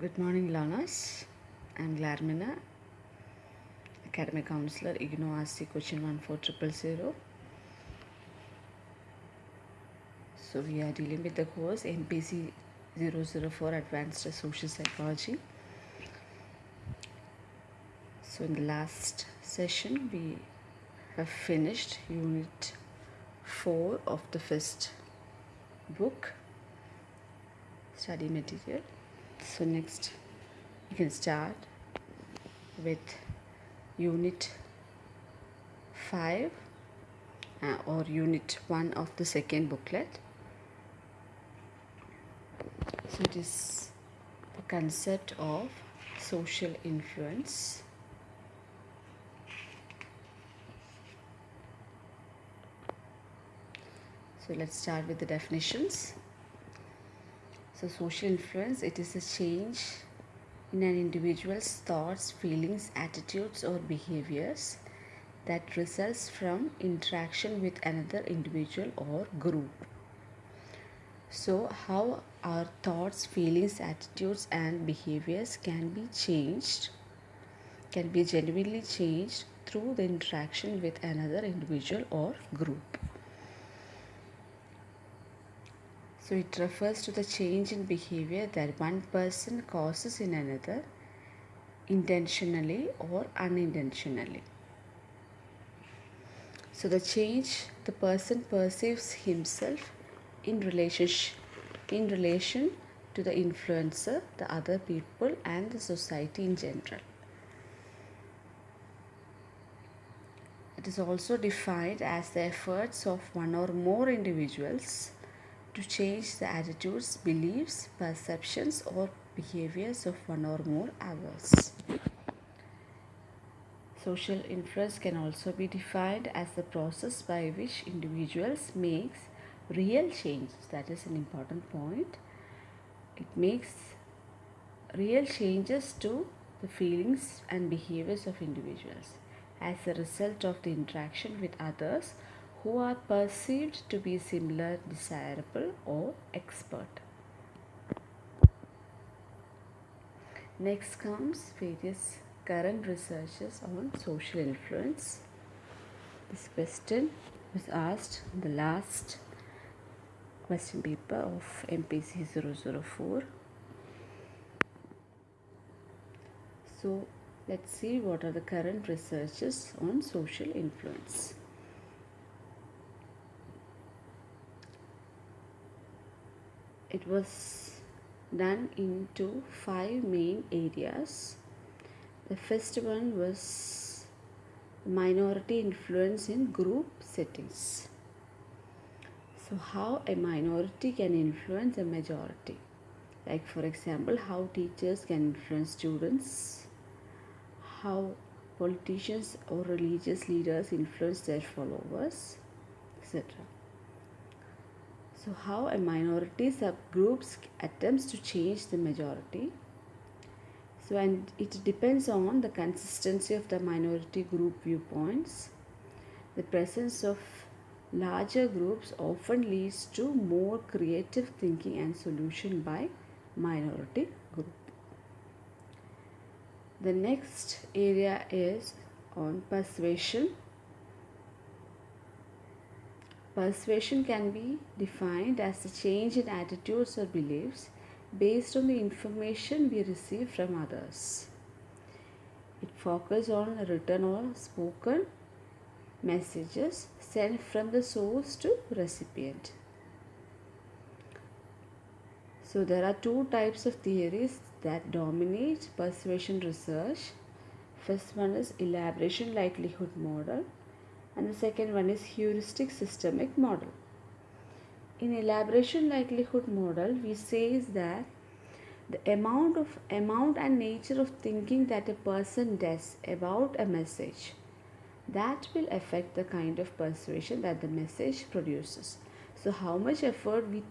Good morning, learners. I'm Glarmina, Academic Counselor, IGNOU RC Question 14000. So, we are dealing with the course MPC 004 Advanced Social Psychology. So, in the last session, we have finished Unit 4 of the first book, study material. So, next, we can start with Unit 5 uh, or Unit 1 of the second booklet. So, it is the concept of social influence. So, let's start with the definitions. So, social influence it is a change in an individual's thoughts, feelings, attitudes, or behaviors that results from interaction with another individual or group. So, how our thoughts, feelings, attitudes, and behaviors can be changed, can be genuinely changed through the interaction with another individual or group. So, it refers to the change in behavior that one person causes in another intentionally or unintentionally. So, the change the person perceives himself in relationship in relation to the influencer, the other people, and the society in general. It is also defined as the efforts of one or more individuals to change the attitudes, beliefs, perceptions, or behaviors of one or more others. Social influence can also be defined as the process by which individuals makes real changes. That is an important point. It makes real changes to the feelings and behaviors of individuals as a result of the interaction with others who are perceived to be similar, desirable, or expert. Next comes various current researches on social influence. This question was asked in the last question paper of MPC 004. So let's see what are the current researches on social influence. It was done into five main areas. The first one was minority influence in group settings. So, how a minority can influence a majority. Like, for example, how teachers can influence students, how politicians or religious leaders influence their followers, etc. So, how a minority subgroups attempts to change the majority. So, and it depends on the consistency of the minority group viewpoints. The presence of larger groups often leads to more creative thinking and solution by minority group. The next area is on persuasion Persuasion can be defined as the change in attitudes or beliefs based on the information we receive from others. It focuses on written or spoken messages sent from the source to recipient. So there are two types of theories that dominate persuasion research. First one is elaboration likelihood model and the second one is heuristic systemic model. In elaboration likelihood model, we says that the amount of amount and nature of thinking that a person does about a message that will affect the kind of persuasion that the message produces. So how much effort we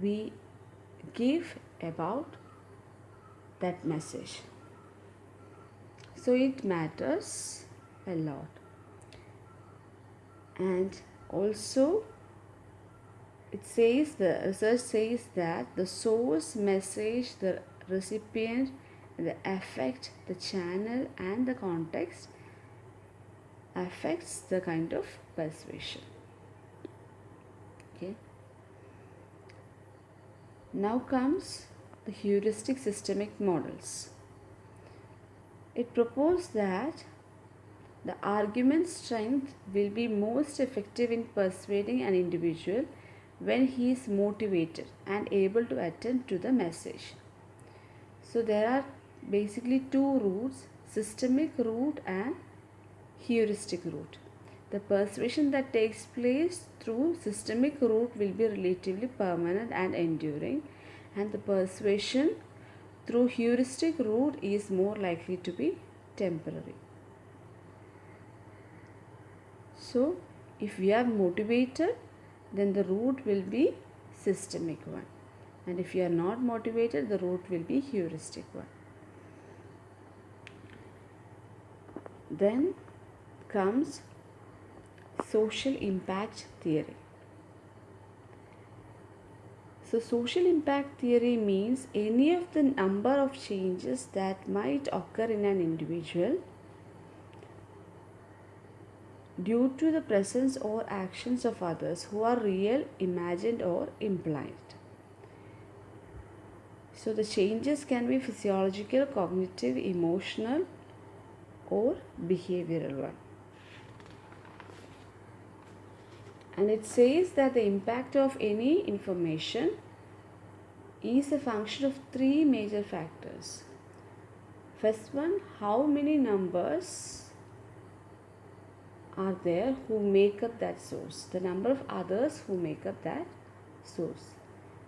we give about that message. So it matters a lot and also it says the research says that the source message the recipient the affect the channel and the context affects the kind of persuasion. Okay. Now comes the heuristic systemic models. It proposed that the argument strength will be most effective in persuading an individual when he is motivated and able to attend to the message. So there are basically two routes systemic route and heuristic route. The persuasion that takes place through systemic route will be relatively permanent and enduring and the persuasion through heuristic route is more likely to be temporary. So if we are motivated then the route will be systemic one and if you are not motivated the route will be heuristic one. Then comes social impact theory. So social impact theory means any of the number of changes that might occur in an individual due to the presence or actions of others who are real, imagined or implied. So the changes can be physiological, cognitive, emotional or behavioral one. And it says that the impact of any information is a function of three major factors. First one, how many numbers are there who make up that source, the number of others who make up that source.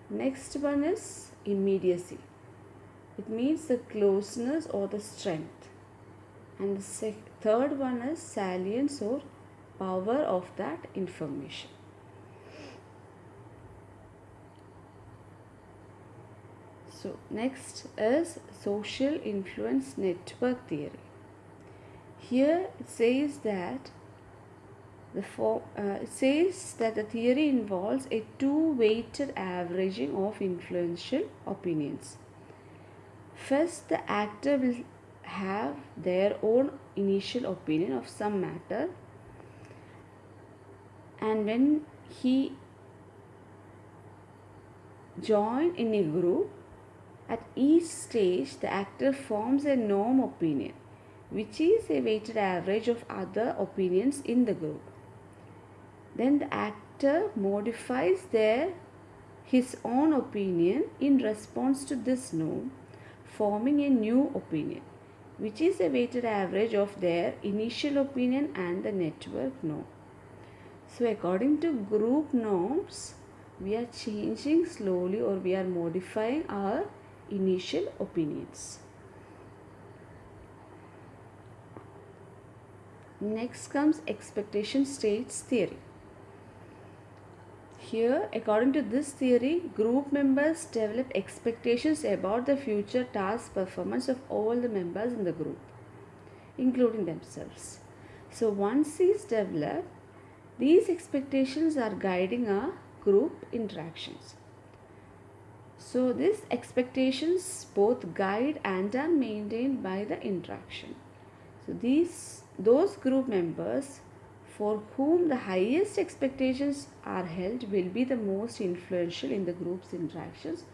Next one is immediacy. It means the closeness or the strength. And the third one is salience or power of that information. So next is social influence network theory. Here it says that the form, uh, says that the theory involves a two-weighted averaging of influential opinions. First, the actor will have their own initial opinion of some matter and when he join in a group at each stage the actor forms a norm opinion which is a weighted average of other opinions in the group then the actor modifies their his own opinion in response to this norm, forming a new opinion, which is a weighted average of their initial opinion and the network norm. So according to group norms, we are changing slowly or we are modifying our initial opinions. Next comes expectation states theory. Here, according to this theory, group members develop expectations about the future task performance of all the members in the group, including themselves. So once these develop, these expectations are guiding our group interactions. So these expectations both guide and are maintained by the interaction. So these those group members for whom the highest expectations are held will be the most influential in the group's interactions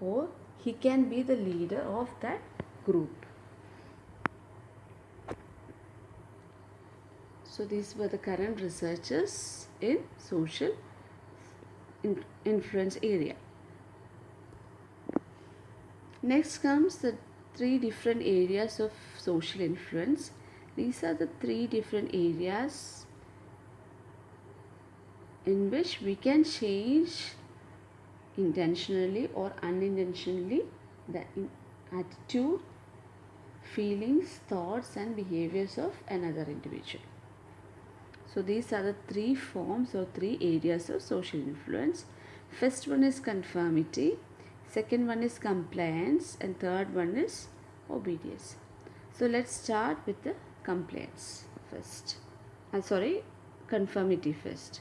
or he can be the leader of that group. So these were the current researchers in social influence area. Next comes the three different areas of social influence these are the three different areas in which we can change intentionally or unintentionally the attitude, feelings, thoughts and behaviors of another individual. So these are the three forms or three areas of social influence. First one is conformity, second one is compliance and third one is obedience. So let's start with the complaints first. Uh, sorry, conformity first.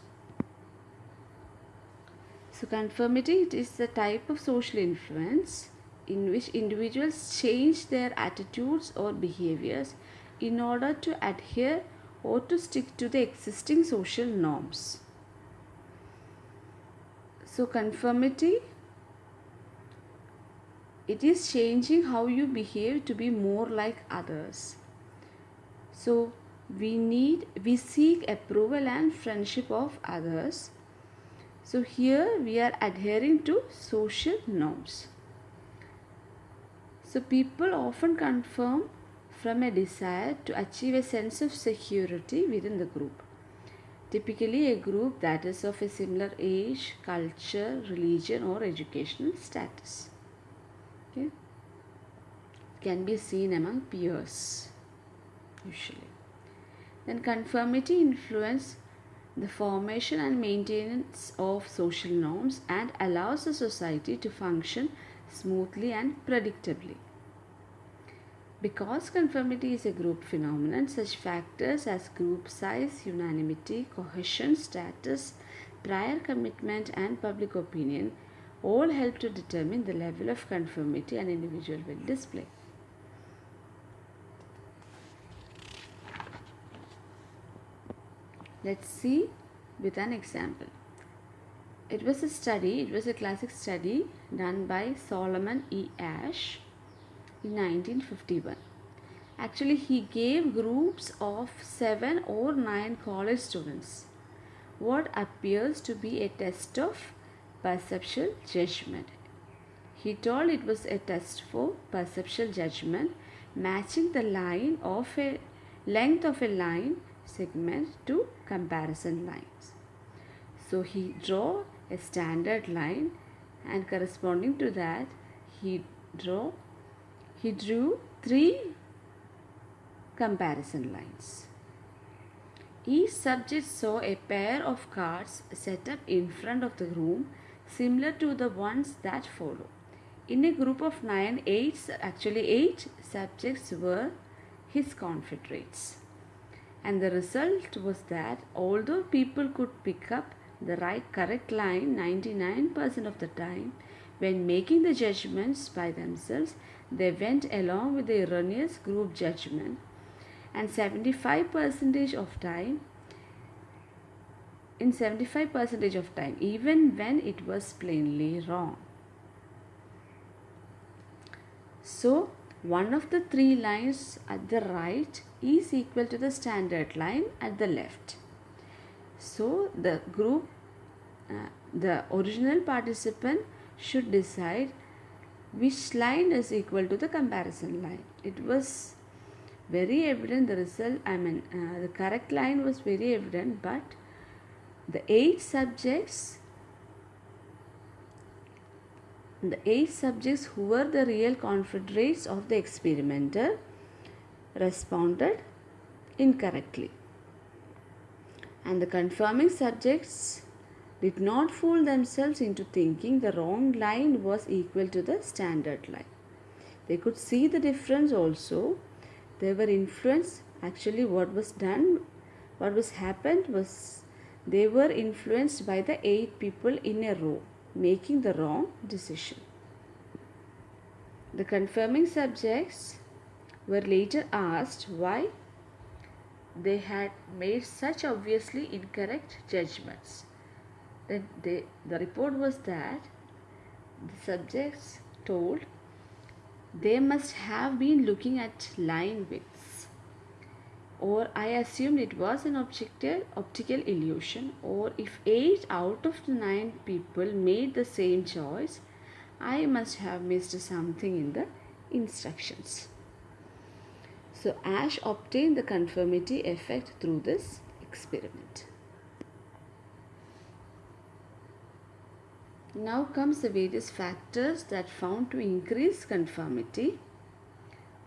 So, conformity it is the type of social influence in which individuals change their attitudes or behaviors in order to adhere or to stick to the existing social norms. So, conformity it is changing how you behave to be more like others. So, we need we seek approval and friendship of others. So here we are adhering to social norms. So people often confirm from a desire to achieve a sense of security within the group. Typically a group that is of a similar age culture religion or educational status. Okay? Can be seen among peers usually then conformity influence the formation and maintenance of social norms and allows the society to function smoothly and predictably. Because conformity is a group phenomenon, such factors as group size, unanimity, cohesion, status, prior commitment, and public opinion all help to determine the level of conformity an individual will display. Let's see with an example. It was a study, it was a classic study done by Solomon E. Asch in 1951. Actually, he gave groups of seven or nine college students what appears to be a test of perceptual judgment. He told it was a test for perceptual judgment matching the line of a length of a line segment to comparison lines. So he draw a standard line and corresponding to that he draw he drew three comparison lines. Each subject saw a pair of cards set up in front of the room similar to the ones that follow. In a group of nine, eight, actually eight subjects were his confederates and the result was that although people could pick up the right correct line 99% of the time when making the judgments by themselves they went along with the erroneous group judgment. And 75% of time in 75% of time even when it was plainly wrong. So one of the three lines at the right is equal to the standard line at the left. So the group, uh, the original participant should decide which line is equal to the comparison line. It was very evident the result, I mean uh, the correct line was very evident but the eight subjects the eight subjects who were the real confederates of the experimenter responded incorrectly. And the confirming subjects did not fool themselves into thinking the wrong line was equal to the standard line. They could see the difference also. They were influenced. Actually, what was done, what was happened was they were influenced by the eight people in a row making the wrong decision. The confirming subjects were later asked why they had made such obviously incorrect judgments. Then they, the report was that the subjects told they must have been looking at line widths or I assumed it was an optical, optical illusion or if 8 out of the 9 people made the same choice I must have missed something in the instructions. So Asch obtained the conformity effect through this experiment. Now comes the various factors that found to increase conformity.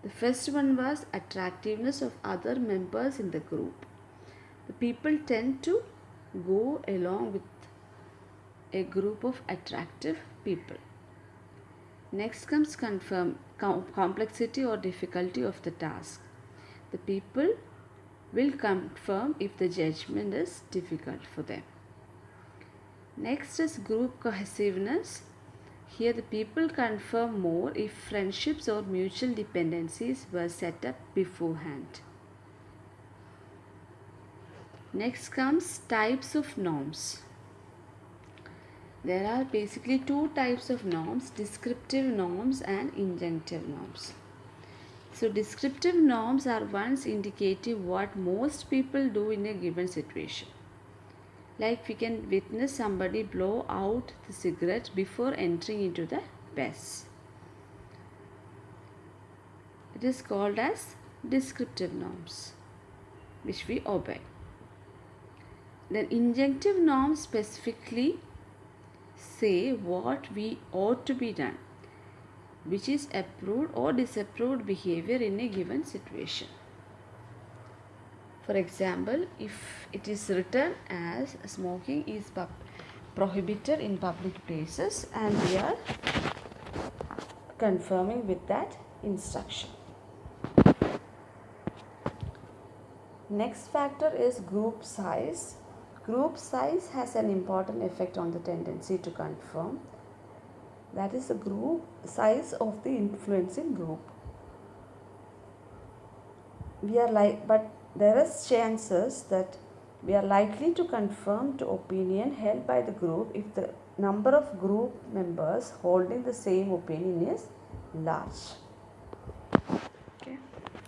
The first one was attractiveness of other members in the group. The people tend to go along with a group of attractive people. Next comes confirm, com complexity or difficulty of the task. The people will confirm if the judgment is difficult for them. Next is group cohesiveness. Here the people confirm more if friendships or mutual dependencies were set up beforehand. Next comes types of norms. There are basically two types of norms descriptive norms and injunctive norms. So, descriptive norms are ones indicating what most people do in a given situation. Like we can witness somebody blow out the cigarette before entering into the bus. It is called as descriptive norms which we obey. Then injunctive norms specifically say what we ought to be done which is approved or disapproved behavior in a given situation. For example, if it is written as smoking is prohibited in public places and we are confirming with that instruction. Next factor is group size. Group size has an important effect on the tendency to conform. That is the group size of the influencing group. We are like, but there is chances that we are likely to confirm to opinion held by the group if the number of group members holding the same opinion is large. Okay.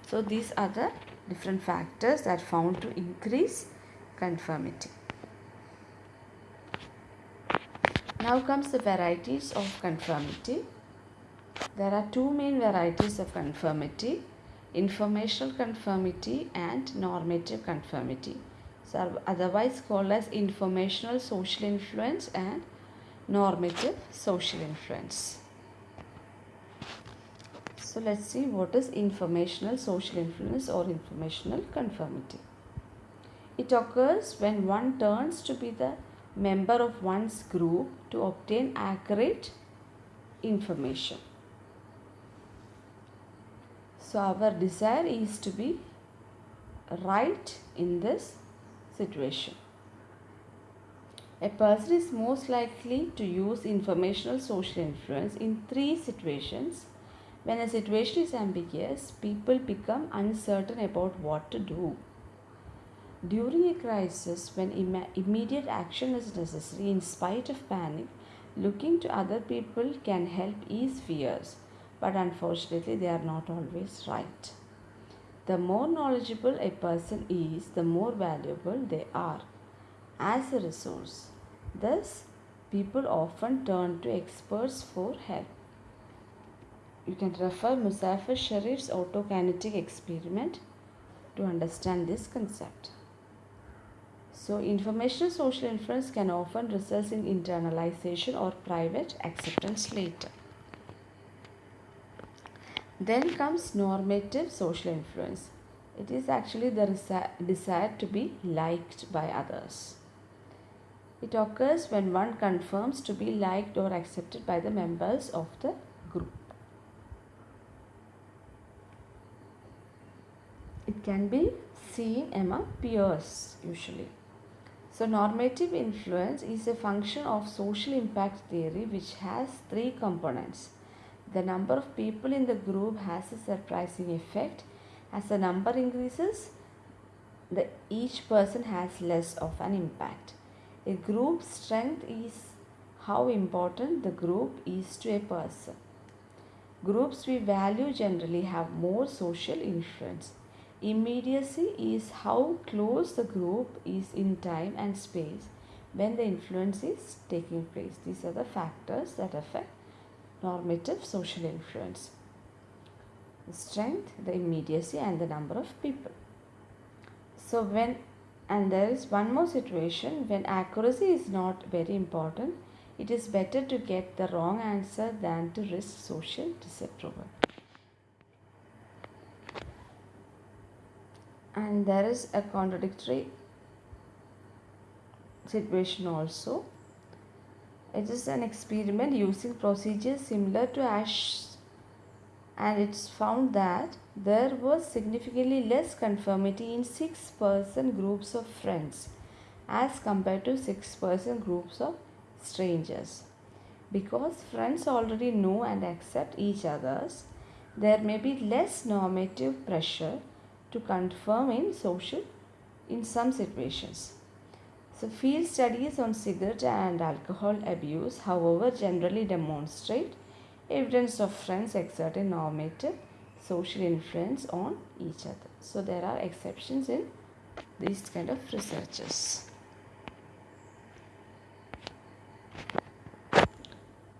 So these are the different factors that found to increase conformity. Now comes the varieties of conformity. There are two main varieties of conformity informational conformity and normative conformity. So otherwise called as informational social influence and normative social influence. So let's see what is informational social influence or informational conformity. It occurs when one turns to be the member of one's group to obtain accurate information. So our desire is to be right in this situation. A person is most likely to use informational social influence in three situations. When a situation is ambiguous, people become uncertain about what to do. During a crisis, when Im immediate action is necessary in spite of panic, looking to other people can help ease fears but unfortunately they are not always right. The more knowledgeable a person is, the more valuable they are as a resource. Thus, people often turn to experts for help. You can refer Muzafer Sherif's autokinetic experiment to understand this concept. So, informational social influence can often result in internalization or private acceptance later. Then comes normative social influence. It is actually the desire to be liked by others. It occurs when one confirms to be liked or accepted by the members of the group. It can be seen among peers usually. So normative influence is a function of social impact theory which has three components the number of people in the group has a surprising effect. As the number increases, the each person has less of an impact. A group strength is how important the group is to a person. Groups we value generally have more social influence. Immediacy is how close the group is in time and space when the influence is taking place. These are the factors that affect normative social influence. The strength, the immediacy and the number of people. So when and there is one more situation when accuracy is not very important, it is better to get the wrong answer than to risk social disapproval. And there is a contradictory situation also it is an experiment using procedures similar to Asch and it's found that there was significantly less conformity in 6 person groups of friends as compared to 6 person groups of strangers. Because friends already know and accept each other's, there may be less normative pressure to conform in social in some situations. So field studies on cigarette and alcohol abuse however generally demonstrate evidence of friends exerting normative social influence on each other. So there are exceptions in these kind of researches.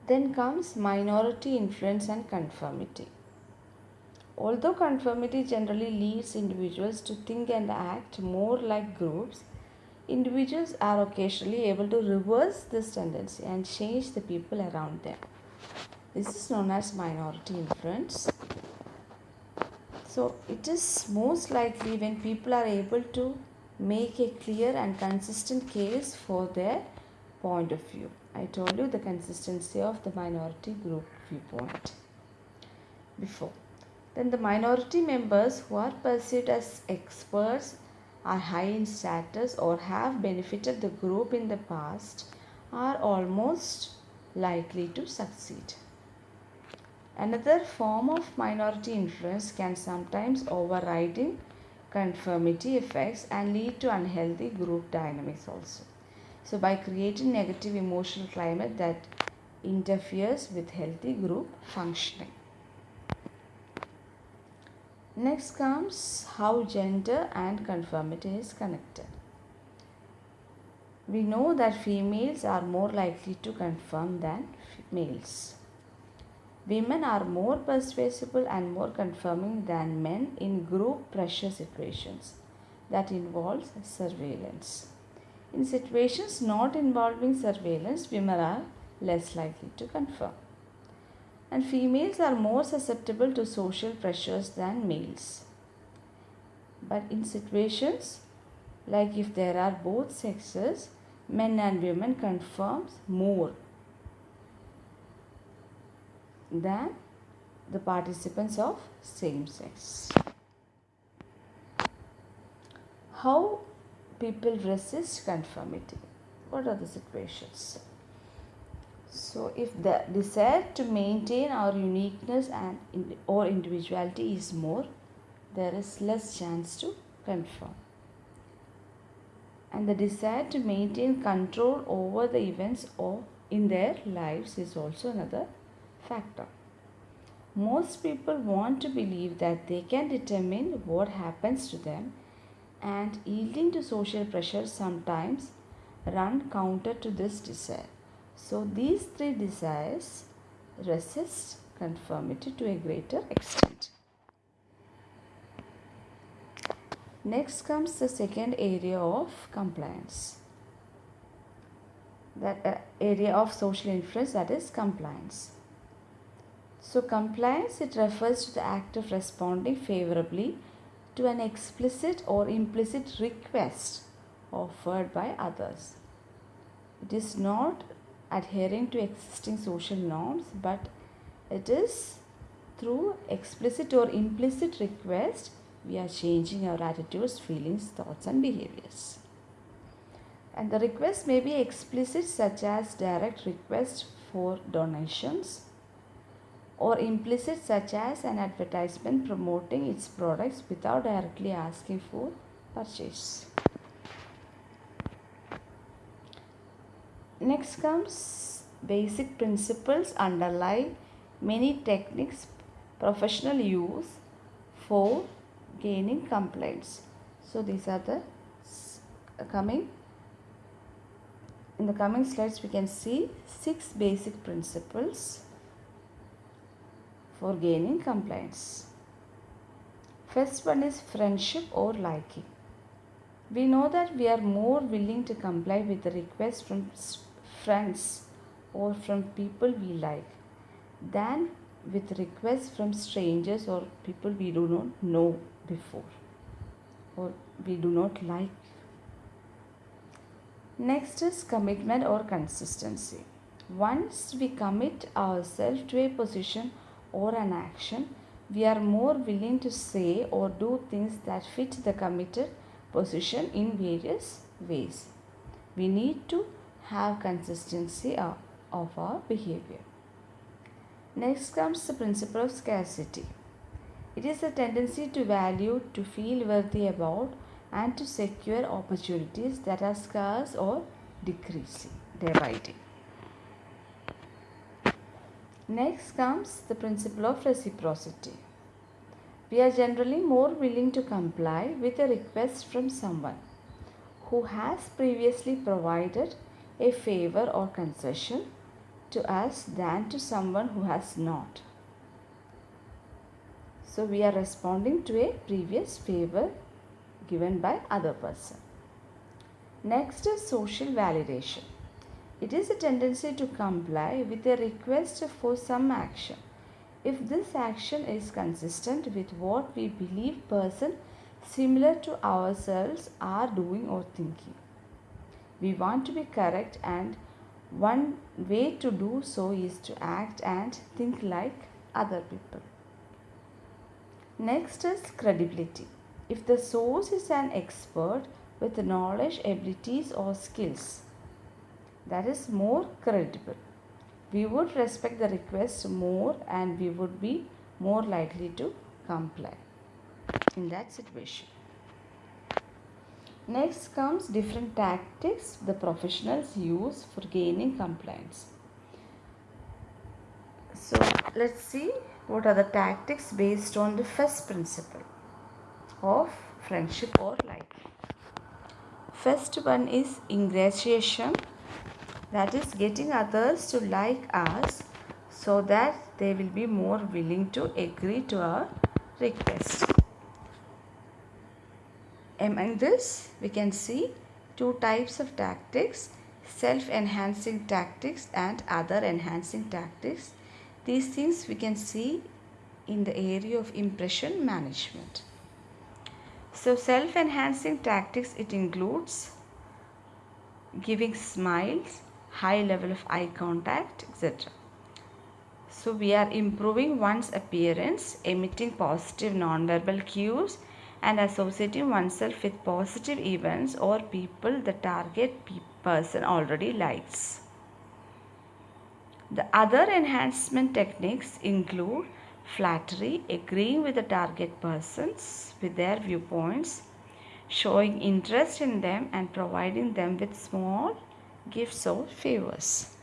Then comes minority influence and conformity. Although conformity generally leads individuals to think and act more like groups, individuals are occasionally able to reverse this tendency and change the people around them. This is known as minority influence. So, it is most likely when people are able to make a clear and consistent case for their point of view. I told you the consistency of the minority group viewpoint before. Then the minority members who are perceived as experts are high in status or have benefited the group in the past are almost likely to succeed. Another form of minority influence can sometimes overriding conformity effects and lead to unhealthy group dynamics also. So by creating negative emotional climate that interferes with healthy group functioning. Next comes how gender and conformity is connected. We know that females are more likely to conform than males. Women are more persuasible and more conforming than men in group pressure situations that involves surveillance. In situations not involving surveillance, women are less likely to conform and females are more susceptible to social pressures than males. But in situations like if there are both sexes, men and women conforms more than the participants of same sex. How people resist conformity? What are the situations? So, if the desire to maintain our uniqueness and or individuality is more, there is less chance to conform. And the desire to maintain control over the events or in their lives is also another factor. Most people want to believe that they can determine what happens to them and yielding to social pressure sometimes run counter to this desire. So these three desires resist conformity to a greater extent. Next comes the second area of compliance. That uh, area of social influence that is compliance. So compliance it refers to the act of responding favorably to an explicit or implicit request offered by others. It is not adhering to existing social norms but it is through explicit or implicit request we are changing our attitudes feelings thoughts and behaviors. And the request may be explicit such as direct request for donations or implicit such as an advertisement promoting its products without directly asking for purchase Next comes basic principles underlie many techniques professional use for gaining complaints. So these are the uh, coming in the coming slides we can see six basic principles for gaining compliance. First one is friendship or liking. We know that we are more willing to comply with the request from friends or from people we like than with requests from strangers or people we do not know before or we do not like. Next is commitment or consistency. Once we commit ourselves to a position or an action, we are more willing to say or do things that fit the committed position in various ways. We need to have consistency of, of our behavior. Next comes the principle of scarcity. It is a tendency to value, to feel worthy about, and to secure opportunities that are scarce or decreasing day. Next comes the principle of reciprocity. We are generally more willing to comply with a request from someone who has previously provided a favor or concession to us than to someone who has not. So we are responding to a previous favor given by other person. Next is social validation. It is a tendency to comply with a request for some action if this action is consistent with what we believe person similar to ourselves are doing or thinking. We want to be correct and one way to do so is to act and think like other people. Next is credibility. If the source is an expert with knowledge, abilities or skills, that is more credible. We would respect the request more and we would be more likely to comply in that situation. Next comes different tactics the professionals use for gaining compliance. So let's see what are the tactics based on the first principle of friendship or life. First one is ingratiation that is getting others to like us so that they will be more willing to agree to our request. Among this we can see two types of tactics self-enhancing tactics and other enhancing tactics. These things we can see in the area of impression management. So self-enhancing tactics it includes giving smiles, high level of eye contact, etc. So we are improving one's appearance, emitting positive nonverbal cues and associating oneself with positive events or people the target person already likes. The other enhancement techniques include flattery, agreeing with the target persons with their viewpoints, showing interest in them and providing them with small gifts or favors.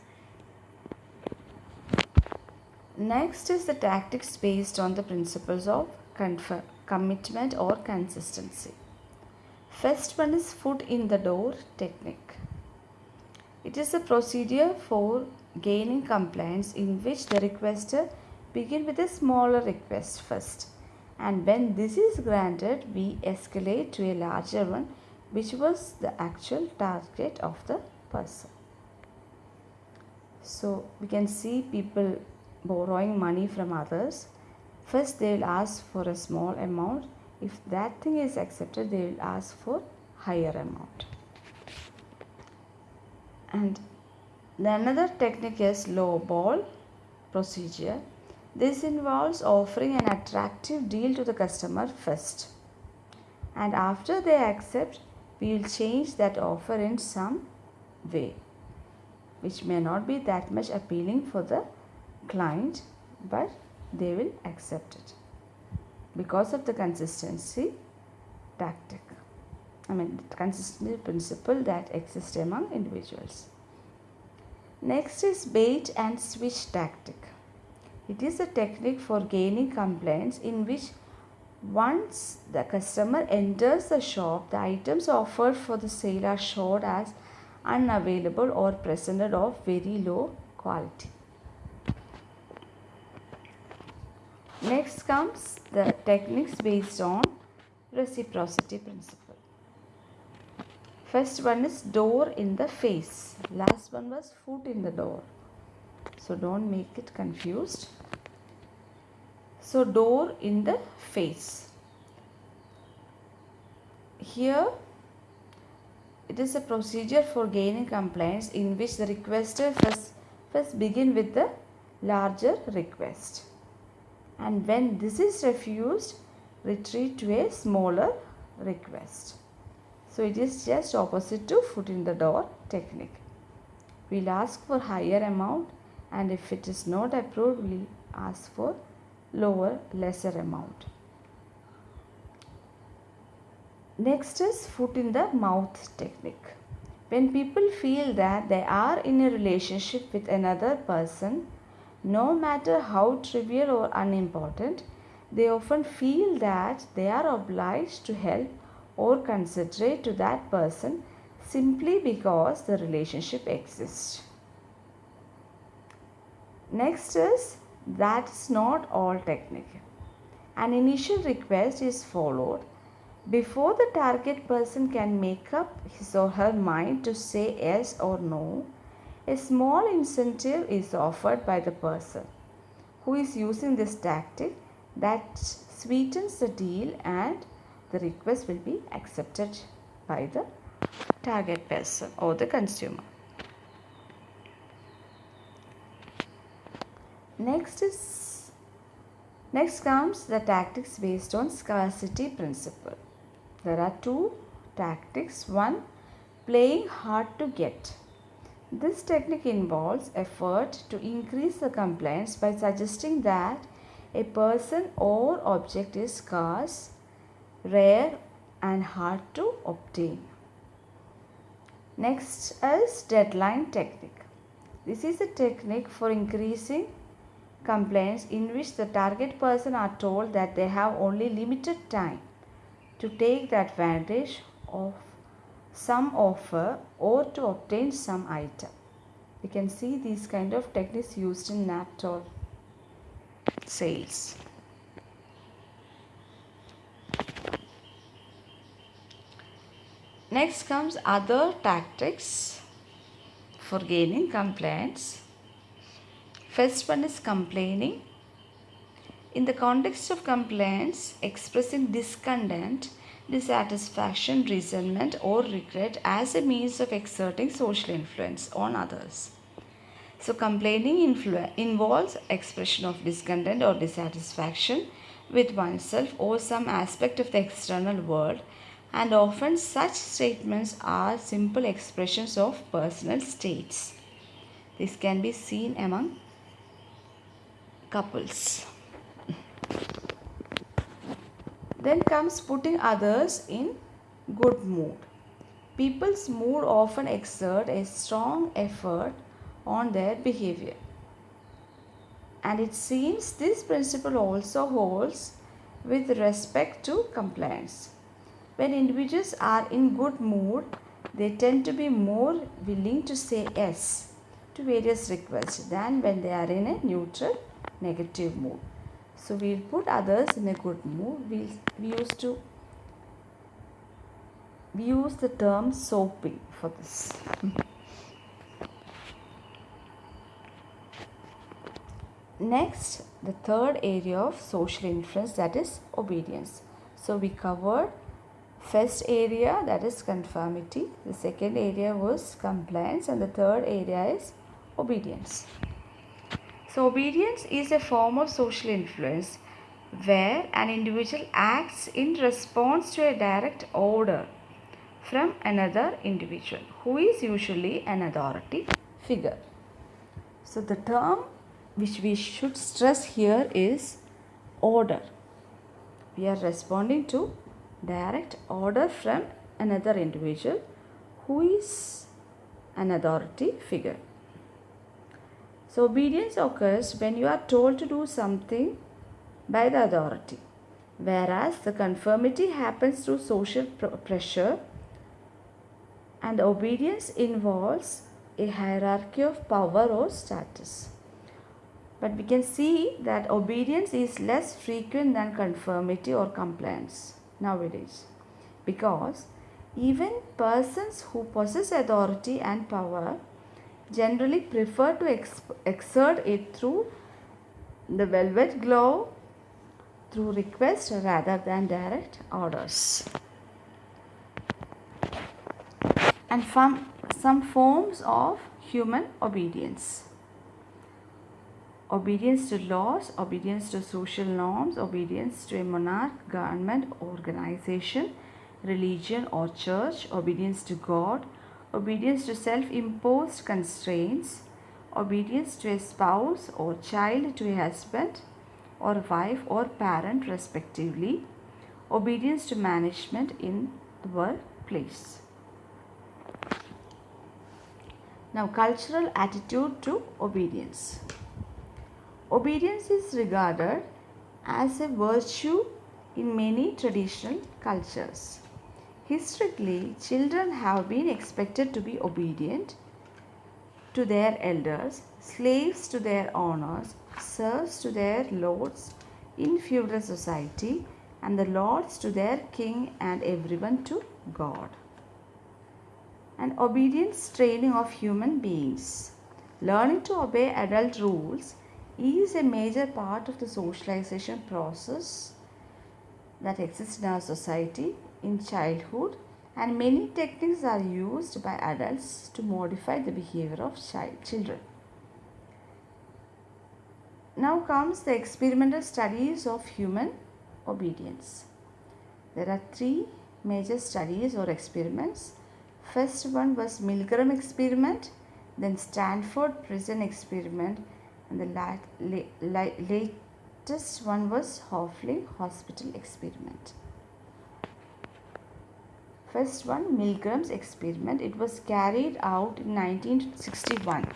Next is the tactics based on the principles of commitment or consistency. First one is foot in the door technique. It is a procedure for gaining compliance in which the requester begin with a smaller request first and when this is granted we escalate to a larger one which was the actual target of the person. So we can see people borrowing money from others. First they will ask for a small amount. If that thing is accepted, they will ask for higher amount. And the another technique is low ball procedure. This involves offering an attractive deal to the customer first. And after they accept, we will change that offer in some way which may not be that much appealing for the client but they will accept it because of the consistency tactic I mean consistency principle that exists among individuals. Next is bait and switch tactic. It is a technique for gaining compliance in which once the customer enters the shop, the items offered for the sale are showed as unavailable or presented of very low quality. Next comes the techniques based on reciprocity principle. First one is door in the face. Last one was foot in the door. So don't make it confused. So door in the face. Here it is a procedure for gaining compliance in which the requester first, first begin with the larger request. And when this is refused, retreat to a smaller request. So it is just opposite to foot in the door technique. we'll ask for higher amount and if it is not approved we'll ask for lower lesser amount. Next is foot in the mouth technique. When people feel that they are in a relationship with another person, no matter how trivial or unimportant, they often feel that they are obliged to help or considerate to that person simply because the relationship exists. Next is that is not all technique. An initial request is followed before the target person can make up his or her mind to say yes or no. A small incentive is offered by the person who is using this tactic that sweetens the deal and the request will be accepted by the target person or the consumer. Next is next comes the tactics based on scarcity principle. There are two tactics. One playing hard to get. This technique involves effort to increase the compliance by suggesting that a person or object is scarce, rare and hard to obtain. Next is deadline technique. This is a technique for increasing compliance in which the target person are told that they have only limited time to take the advantage of some offer or to obtain some item. You can see these kind of techniques used in Naaptol sales. Next comes other tactics for gaining compliance. First one is complaining. In the context of complaints, expressing discontent, dissatisfaction, resentment or regret as a means of exerting social influence on others. So complaining involves expression of discontent or dissatisfaction with oneself or some aspect of the external world and often such statements are simple expressions of personal states. This can be seen among couples. Then comes putting others in good mood. People's mood often exert a strong effort on their behavior. And it seems this principle also holds with respect to compliance. When individuals are in good mood, they tend to be more willing to say yes to various requests than when they are in a neutral negative mood. So we'll put others in a good mood. We, we used to we use the term soaping for this. Next, the third area of social influence that is obedience. So we covered first area that is conformity, the second area was compliance and the third area is obedience. So, obedience is a form of social influence where an individual acts in response to a direct order from another individual who is usually an authority figure. So, the term which we should stress here is order. We are responding to direct order from another individual who is an authority figure. So, obedience occurs when you are told to do something by the authority, whereas the conformity happens through social pressure and obedience involves a hierarchy of power or status. But we can see that obedience is less frequent than conformity or compliance nowadays because even persons who possess authority and power generally prefer to exert it through the velvet glove through request rather than direct orders. And from some forms of human obedience. Obedience to laws, obedience to social norms, obedience to a monarch, government, organization, religion or church, obedience to God, obedience to self-imposed constraints, obedience to a spouse or child to a husband or wife or parent respectively, obedience to management in the workplace. Now cultural attitude to obedience. Obedience is regarded as a virtue in many traditional cultures. Historically, children have been expected to be obedient to their elders, slaves to their owners, serfs to their lords in feudal society, and the lords to their king and everyone to God. And obedience training of human beings. Learning to obey adult rules is a major part of the socialization process that exists in our society in childhood and many techniques are used by adults to modify the behavior of child children. Now comes the experimental studies of human obedience. There are three major studies or experiments. First one was Milgram experiment, then Stanford prison experiment and the la la la latest one was Hofling hospital experiment. First one, Milgram's experiment. It was carried out in 1961.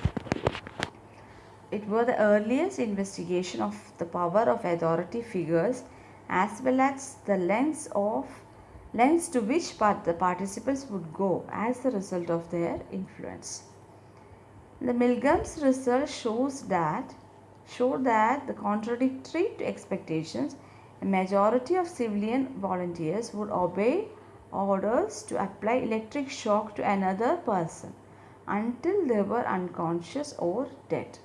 It was the earliest investigation of the power of authority figures as well as the lengths of lengths to which part the participants would go as the result of their influence. The Milgram's result shows that showed that the contradictory to expectations, a majority of civilian volunteers would obey orders to apply electric shock to another person until they were unconscious or dead.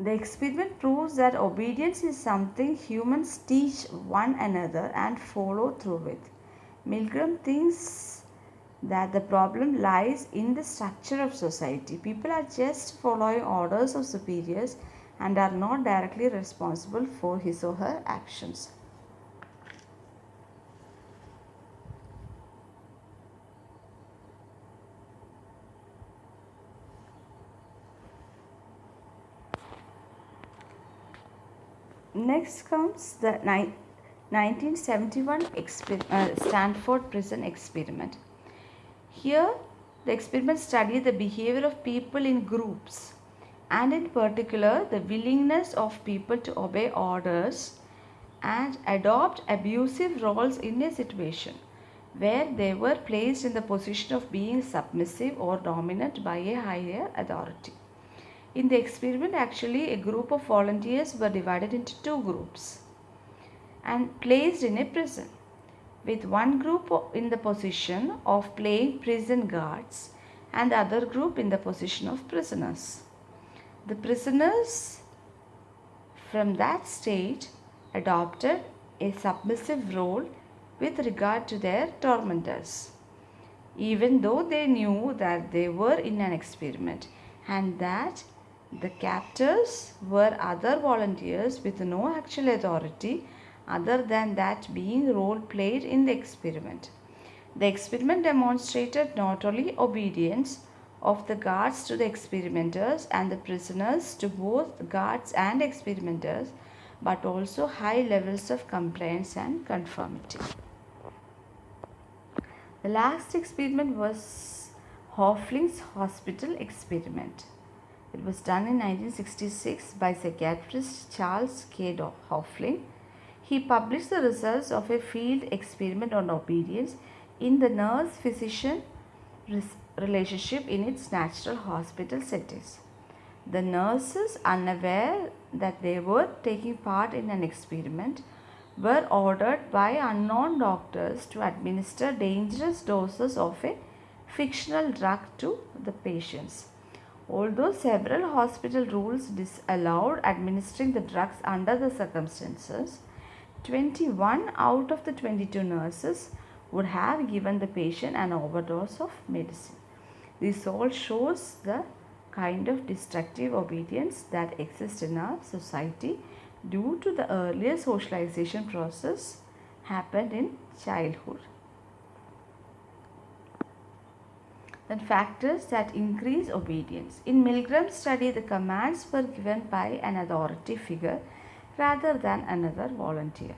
The experiment proves that obedience is something humans teach one another and follow through with. Milgram thinks that the problem lies in the structure of society. People are just following orders of superiors and are not directly responsible for his or her actions. Next comes the 1971 uh, Stanford prison experiment. Here, the experiment studied the behavior of people in groups and in particular the willingness of people to obey orders and adopt abusive roles in a situation where they were placed in the position of being submissive or dominant by a higher authority. In the experiment actually a group of volunteers were divided into two groups and placed in a prison with one group in the position of playing prison guards and the other group in the position of prisoners. The prisoners from that state adopted a submissive role with regard to their tormentors even though they knew that they were in an experiment and that the captors were other volunteers with no actual authority other than that being role played in the experiment. The experiment demonstrated not only obedience of the guards to the experimenters and the prisoners to both guards and experimenters but also high levels of compliance and conformity. The last experiment was Hofling's hospital experiment. It was done in 1966 by psychiatrist Charles K. Hofling. He published the results of a field experiment on obedience in the nurse-physician relationship in its natural hospital settings. The nurses, unaware that they were taking part in an experiment, were ordered by unknown doctors to administer dangerous doses of a fictional drug to the patients. Although several hospital rules disallowed administering the drugs under the circumstances, 21 out of the 22 nurses would have given the patient an overdose of medicine. This all shows the kind of destructive obedience that exists in our society due to the earlier socialization process happened in childhood. Then factors that increase obedience. In Milgram's study, the commands were given by an authority figure rather than another volunteer.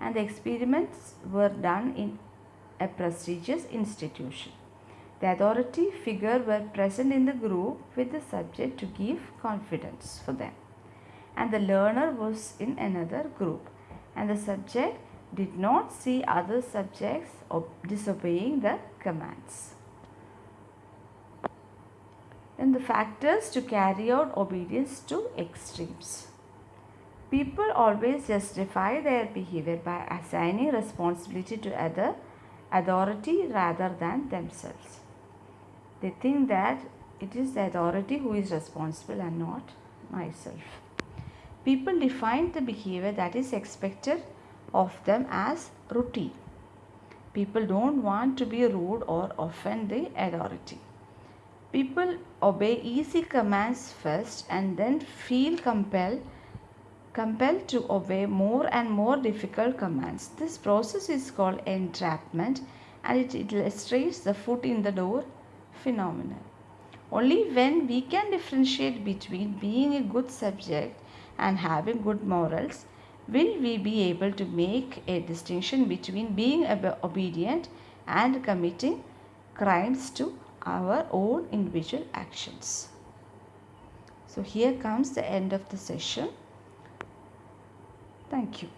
And the experiments were done in a prestigious institution. The authority figure were present in the group with the subject to give confidence for them. And the learner was in another group. And the subject did not see other subjects disobeying the commands. Then the factors to carry out obedience to extremes. People always justify their behavior by assigning responsibility to other authority rather than themselves. They think that it is the authority who is responsible and not myself. People define the behavior that is expected of them as routine. People don't want to be rude or offend the authority. People obey easy commands first and then feel compelled compelled to obey more and more difficult commands. This process is called entrapment and it illustrates the foot in the door phenomenon. Only when we can differentiate between being a good subject and having good morals will we be able to make a distinction between being obedient and committing crimes to our own individual actions. So here comes the end of the session. Thank you.